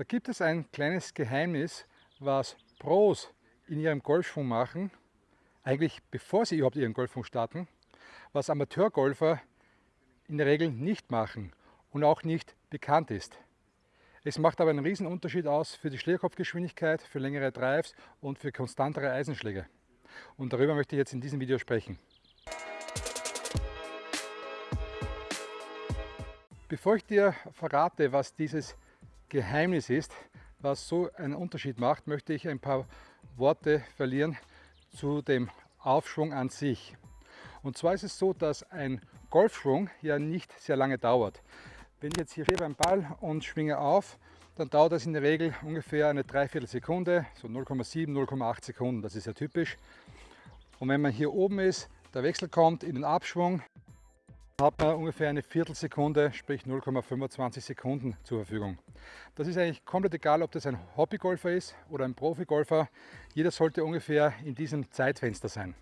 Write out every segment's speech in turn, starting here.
Da gibt es ein kleines Geheimnis, was Pros in ihrem Golfschwung machen, eigentlich bevor sie überhaupt ihren Golfschwung starten, was Amateurgolfer in der Regel nicht machen und auch nicht bekannt ist. Es macht aber einen riesen Unterschied aus für die Schlägerkopfgeschwindigkeit, für längere Drives und für konstantere Eisenschläge. Und darüber möchte ich jetzt in diesem Video sprechen. Bevor ich dir verrate, was dieses Geheimnis ist, was so einen Unterschied macht, möchte ich ein paar Worte verlieren zu dem Aufschwung an sich. Und zwar ist es so, dass ein Golfschwung ja nicht sehr lange dauert. Wenn ich jetzt hier beim Ball und schwinge auf, dann dauert das in der Regel ungefähr eine Dreiviertelsekunde, so 0,7, 0,8 Sekunden, das ist ja typisch. Und wenn man hier oben ist, der Wechsel kommt in den Abschwung, hat man ungefähr eine Viertelsekunde, sprich 0,25 Sekunden zur Verfügung. Das ist eigentlich komplett egal, ob das ein Hobbygolfer ist oder ein Profigolfer. Jeder sollte ungefähr in diesem Zeitfenster sein.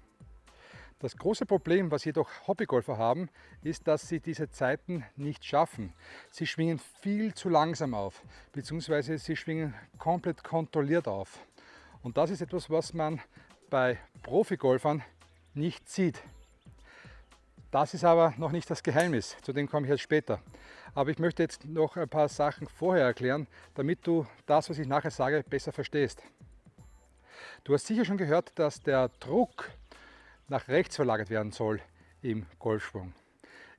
Das große Problem, was jedoch Hobbygolfer haben, ist, dass sie diese Zeiten nicht schaffen. Sie schwingen viel zu langsam auf, beziehungsweise sie schwingen komplett kontrolliert auf. Und das ist etwas, was man bei Profigolfern nicht sieht. Das ist aber noch nicht das Geheimnis, zu dem komme ich jetzt später. Aber ich möchte jetzt noch ein paar Sachen vorher erklären, damit du das, was ich nachher sage, besser verstehst. Du hast sicher schon gehört, dass der Druck nach rechts verlagert werden soll im Golfschwung.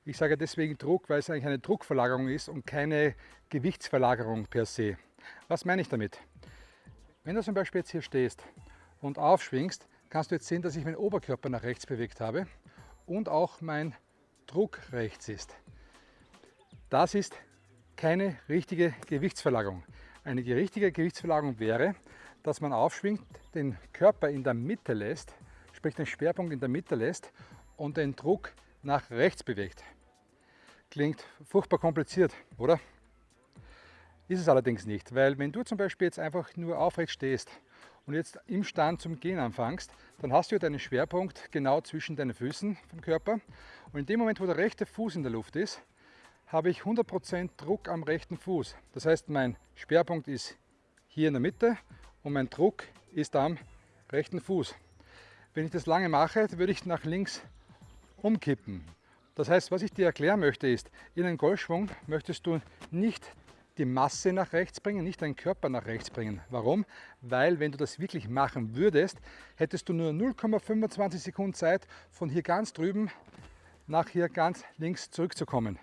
Ich sage deswegen Druck, weil es eigentlich eine Druckverlagerung ist und keine Gewichtsverlagerung per se. Was meine ich damit? Wenn du zum Beispiel jetzt hier stehst und aufschwingst, kannst du jetzt sehen, dass ich meinen Oberkörper nach rechts bewegt habe und auch mein Druck rechts ist. Das ist keine richtige Gewichtsverlagerung. Eine richtige Gewichtsverlagerung wäre, dass man aufschwingt, den Körper in der Mitte lässt, sprich den Schwerpunkt in der Mitte lässt und den Druck nach rechts bewegt. Klingt furchtbar kompliziert, oder? Ist es allerdings nicht, weil wenn du zum Beispiel jetzt einfach nur aufrecht stehst und jetzt im Stand zum Gehen anfängst, dann hast du deinen Schwerpunkt genau zwischen deinen Füßen vom Körper. Und in dem Moment, wo der rechte Fuß in der Luft ist, habe ich 100% Druck am rechten Fuß. Das heißt, mein Schwerpunkt ist hier in der Mitte und mein Druck ist am rechten Fuß. Wenn ich das lange mache, würde ich nach links umkippen. Das heißt, was ich dir erklären möchte ist, in einem Golfschwung möchtest du nicht die Masse nach rechts bringen, nicht deinen Körper nach rechts bringen. Warum? Weil wenn du das wirklich machen würdest, hättest du nur 0,25 Sekunden Zeit, von hier ganz drüben nach hier ganz links zurückzukommen.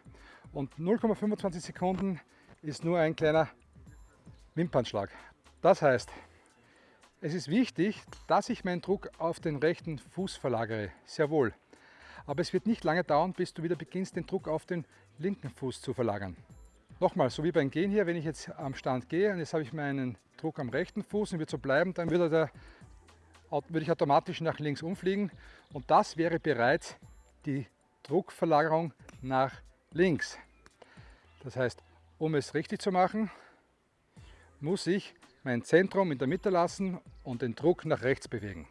Und 0,25 Sekunden ist nur ein kleiner Wimpernschlag. Das heißt, es ist wichtig, dass ich meinen Druck auf den rechten Fuß verlagere, sehr wohl. Aber es wird nicht lange dauern, bis du wieder beginnst, den Druck auf den linken Fuß zu verlagern. Nochmal, so wie beim Gehen hier, wenn ich jetzt am Stand gehe und jetzt habe ich meinen Druck am rechten Fuß und wird so bleiben, dann würde, der, würde ich automatisch nach links umfliegen und das wäre bereits die Druckverlagerung nach links. Das heißt, um es richtig zu machen, muss ich mein Zentrum in der Mitte lassen und den Druck nach rechts bewegen.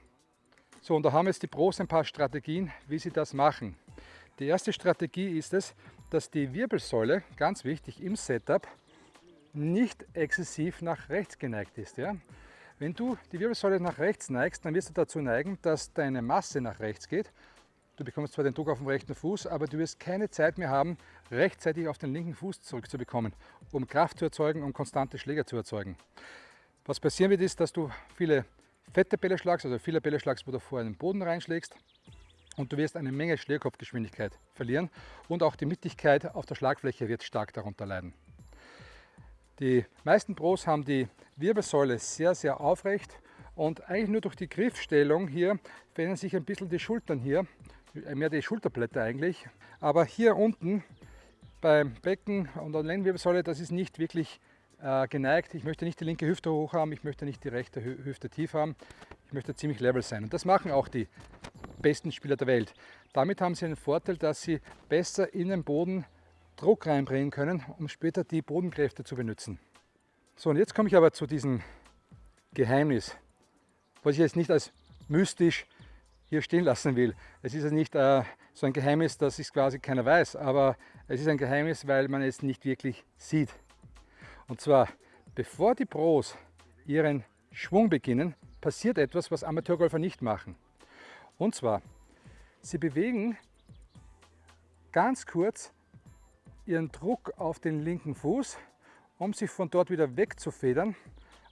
So, und da haben jetzt die Pros ein paar Strategien, wie sie das machen. Die erste Strategie ist es, dass die Wirbelsäule, ganz wichtig im Setup, nicht exzessiv nach rechts geneigt ist. Ja? Wenn du die Wirbelsäule nach rechts neigst, dann wirst du dazu neigen, dass deine Masse nach rechts geht. Du bekommst zwar den Druck auf dem rechten Fuß, aber du wirst keine Zeit mehr haben, rechtzeitig auf den linken Fuß zurückzubekommen, um Kraft zu erzeugen, um konstante Schläge zu erzeugen. Was passieren wird, ist, dass du viele fette Bälle schlagst, also viele Bälle schlagst, wo du vorher in den Boden reinschlägst und du wirst eine Menge Schlägerkopfgeschwindigkeit verlieren und auch die Mittigkeit auf der Schlagfläche wird stark darunter leiden. Die meisten Pros haben die Wirbelsäule sehr, sehr aufrecht und eigentlich nur durch die Griffstellung hier verändern sich ein bisschen die Schultern hier, mehr die Schulterblätter eigentlich. Aber hier unten beim Becken und der Lendenwirbelsäule, das ist nicht wirklich äh, geneigt. Ich möchte nicht die linke Hüfte hoch haben, ich möchte nicht die rechte Hüfte tief haben. Ich möchte ziemlich level sein. Und das machen auch die besten Spieler der Welt. Damit haben sie einen Vorteil, dass sie besser in den Boden Druck reinbringen können, um später die Bodenkräfte zu benutzen. So, und jetzt komme ich aber zu diesem Geheimnis, was ich jetzt nicht als mystisch hier stehen lassen will. Es ist ja nicht äh, so ein Geheimnis, dass es quasi keiner weiß, aber es ist ein Geheimnis, weil man es nicht wirklich sieht. Und zwar Bevor die Pros ihren Schwung beginnen, passiert etwas, was Amateurgolfer nicht machen. Und zwar, sie bewegen ganz kurz ihren Druck auf den linken Fuß, um sich von dort wieder wegzufedern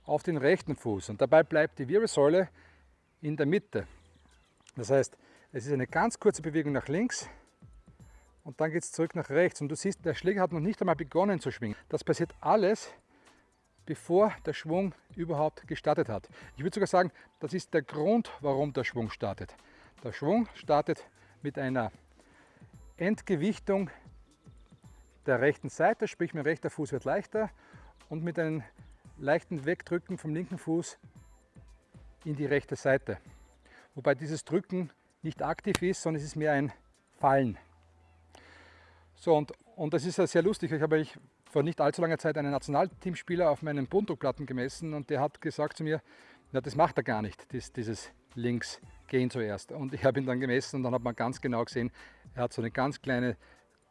auf den rechten Fuß. Und dabei bleibt die Wirbelsäule in der Mitte. Das heißt, es ist eine ganz kurze Bewegung nach links und dann geht es zurück nach rechts. Und du siehst, der Schläger hat noch nicht einmal begonnen zu schwingen. Das passiert alles, bevor der Schwung überhaupt gestartet hat. Ich würde sogar sagen, das ist der Grund, warum der Schwung startet. Der Schwung startet mit einer Entgewichtung der rechten Seite, sprich mein rechter Fuß wird leichter und mit einem leichten Wegdrücken vom linken Fuß in die rechte Seite. Wobei dieses Drücken nicht aktiv ist, sondern es ist mehr ein Fallen. So, und, und das ist ja sehr lustig. Ich habe ich vor nicht allzu langer Zeit einen Nationalteamspieler auf meinen Bundruckplatten gemessen und der hat gesagt zu mir, na, das macht er gar nicht, dies, dieses links gehen zuerst. Und ich habe ihn dann gemessen und dann hat man ganz genau gesehen, er hat so eine ganz kleine,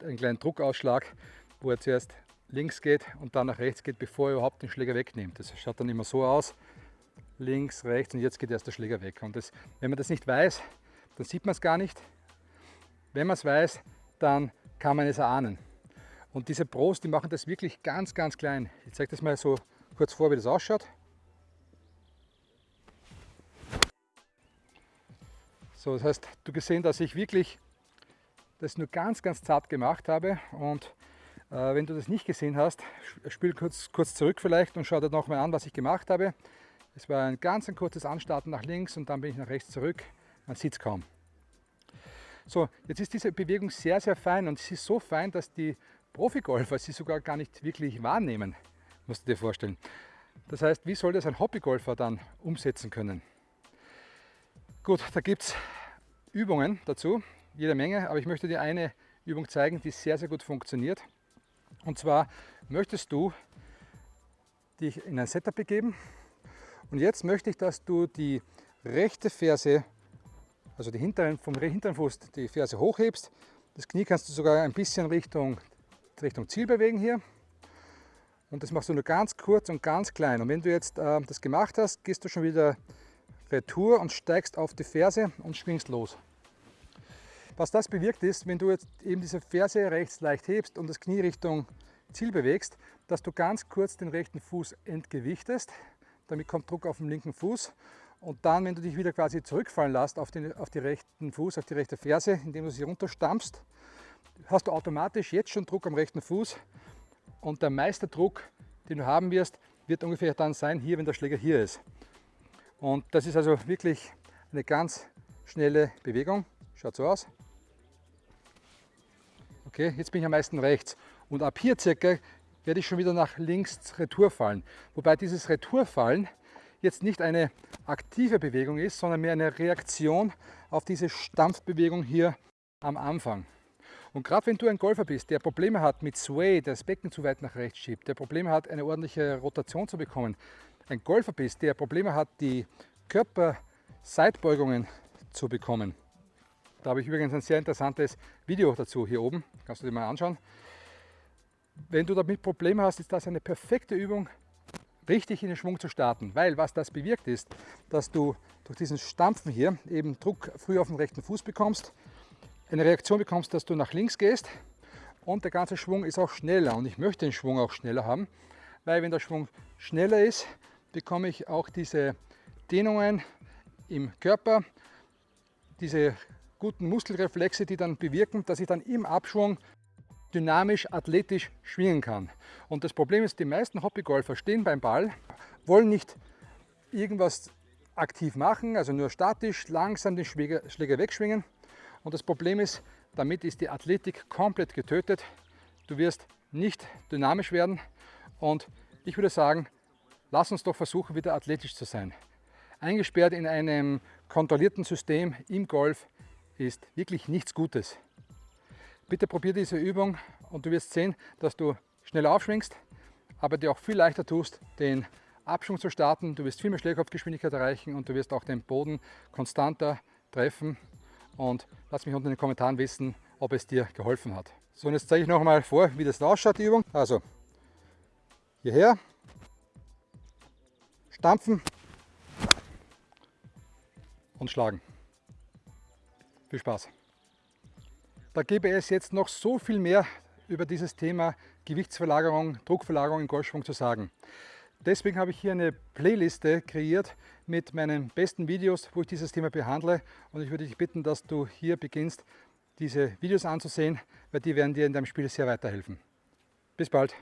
einen kleinen Druckausschlag, wo er zuerst links geht und dann nach rechts geht, bevor er überhaupt den Schläger wegnimmt. Das schaut dann immer so aus, links, rechts und jetzt geht erst der Schläger weg. Und das, wenn man das nicht weiß, dann sieht man es gar nicht. Wenn man es weiß, dann kann man es erahnen. Und diese Pros, die machen das wirklich ganz, ganz klein. Ich zeige das mal so kurz vor, wie das ausschaut. So, das heißt, du gesehen, dass ich wirklich das nur ganz, ganz zart gemacht habe. Und äh, wenn du das nicht gesehen hast, spiel kurz, kurz zurück vielleicht und schau dir nochmal an, was ich gemacht habe. Es war ein ganz ein kurzes Anstarten nach links und dann bin ich nach rechts zurück. Man sieht es kaum. So, jetzt ist diese Bewegung sehr, sehr fein und sie ist so fein, dass die Profigolfer sie sogar gar nicht wirklich wahrnehmen, musst du dir vorstellen. Das heißt, wie soll das ein Hobbygolfer dann umsetzen können? Gut, da gibt es Übungen dazu, jede Menge, aber ich möchte dir eine Übung zeigen, die sehr, sehr gut funktioniert. Und zwar möchtest du dich in ein Setup begeben und jetzt möchte ich, dass du die rechte Ferse also die hinteren, vom hinteren Fuß die Ferse hochhebst. Das Knie kannst du sogar ein bisschen Richtung, Richtung Ziel bewegen hier. Und das machst du nur ganz kurz und ganz klein. Und wenn du jetzt äh, das gemacht hast, gehst du schon wieder retour und steigst auf die Ferse und schwingst los. Was das bewirkt ist, wenn du jetzt eben diese Ferse rechts leicht hebst und das Knie Richtung Ziel bewegst, dass du ganz kurz den rechten Fuß entgewichtest. Damit kommt Druck auf den linken Fuß und dann, wenn du dich wieder quasi zurückfallen lässt auf den auf die rechten Fuß, auf die rechte Ferse, indem du sie runterstampfst, hast du automatisch jetzt schon Druck am rechten Fuß. Und der meiste Druck, den du haben wirst, wird ungefähr dann sein, hier, wenn der Schläger hier ist. Und das ist also wirklich eine ganz schnelle Bewegung. Schaut so aus. Okay, jetzt bin ich am meisten rechts. Und ab hier circa werde ich schon wieder nach links Retour fallen. Wobei dieses Retourfallen jetzt nicht eine aktive Bewegung ist, sondern mehr eine Reaktion auf diese Stampfbewegung hier am Anfang. Und gerade wenn du ein Golfer bist, der Probleme hat mit Sway, der das Becken zu weit nach rechts schiebt, der Probleme hat, eine ordentliche Rotation zu bekommen, ein Golfer bist, der Probleme hat, die Körperseitbeugungen zu bekommen. Da habe ich übrigens ein sehr interessantes Video dazu hier oben, kannst du dir mal anschauen. Wenn du damit Probleme hast, ist das eine perfekte Übung, richtig in den Schwung zu starten. Weil was das bewirkt ist, dass du durch diesen Stampfen hier eben Druck früh auf den rechten Fuß bekommst, eine Reaktion bekommst, dass du nach links gehst und der ganze Schwung ist auch schneller. Und ich möchte den Schwung auch schneller haben, weil wenn der Schwung schneller ist, bekomme ich auch diese Dehnungen im Körper, diese guten Muskelreflexe, die dann bewirken, dass ich dann im Abschwung dynamisch, athletisch schwingen kann. Und das Problem ist, die meisten Hobbygolfer stehen beim Ball, wollen nicht irgendwas aktiv machen, also nur statisch, langsam den Schläger, wegschwingen. Und das Problem ist, damit ist die Athletik komplett getötet. Du wirst nicht dynamisch werden und ich würde sagen, lass uns doch versuchen, wieder athletisch zu sein. Eingesperrt in einem kontrollierten System im Golf ist wirklich nichts Gutes. Bitte probier diese Übung und du wirst sehen, dass du schneller aufschwingst, aber dir auch viel leichter tust, den Abschwung zu starten. Du wirst viel mehr Schlägerkopfgeschwindigkeit erreichen und du wirst auch den Boden konstanter treffen. Und lass mich unten in den Kommentaren wissen, ob es dir geholfen hat. So, und jetzt zeige ich noch mal vor, wie das ausschaut, die Übung. Also, hierher, stampfen und schlagen. Viel Spaß! Da gäbe es jetzt noch so viel mehr über dieses Thema Gewichtsverlagerung, Druckverlagerung im Golfschwung zu sagen. Deswegen habe ich hier eine Playliste kreiert mit meinen besten Videos, wo ich dieses Thema behandle und ich würde dich bitten, dass du hier beginnst, diese Videos anzusehen, weil die werden dir in deinem Spiel sehr weiterhelfen. Bis bald!